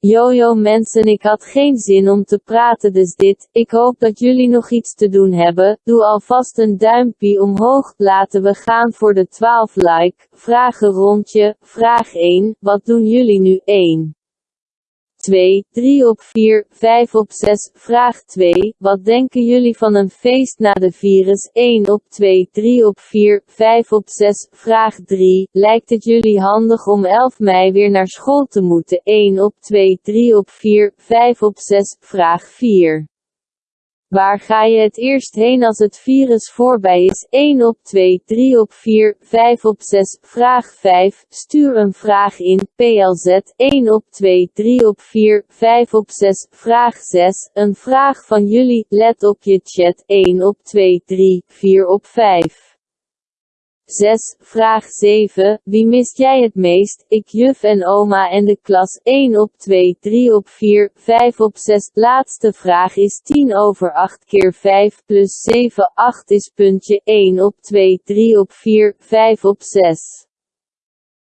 Jojo mensen ik had geen zin om te praten dus dit, ik hoop dat jullie nog iets te doen hebben, doe alvast een duimpje omhoog, laten we gaan voor de 12 like, vragen rondje, vraag 1, wat doen jullie nu? 1? 2, 3 op 4, 5 op 6. Vraag 2. Wat denken jullie van een feest na de virus? 1 op 2, 3 op 4, 5 op 6. Vraag 3. Lijkt het jullie handig om 11 mei weer naar school te moeten? 1 op 2, 3 op 4, 5 op 6. Vraag 4. Waar ga je het eerst heen als het virus voorbij is? 1 op 2, 3 op 4, 5 op 6. Vraag 5. Stuur een vraag in. PLZ 1 op 2, 3 op 4, 5 op 6. Vraag 6. Een vraag van jullie. Let op je chat. 1 op 2, 3, 4 op 5. 6. Vraag 7. Wie mist jij het meest? Ik, juf en oma en de klas 1 op 2, 3 op 4, 5 op 6. Laatste vraag is 10 over 8 keer 5 plus 7. 8 is puntje 1 op 2, 3 op 4, 5 op 6.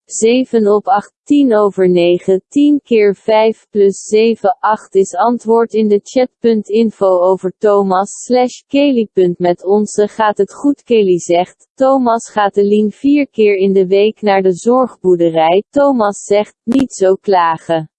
7 op 8, 10 over 9, 10 keer 5 plus 7, 8 is antwoord in de chat.info over Thomas slash Kelly. Met onze gaat het goed Kelly zegt, Thomas gaat de lien vier keer in de week naar de zorgboerderij. Thomas zegt, niet zo klagen.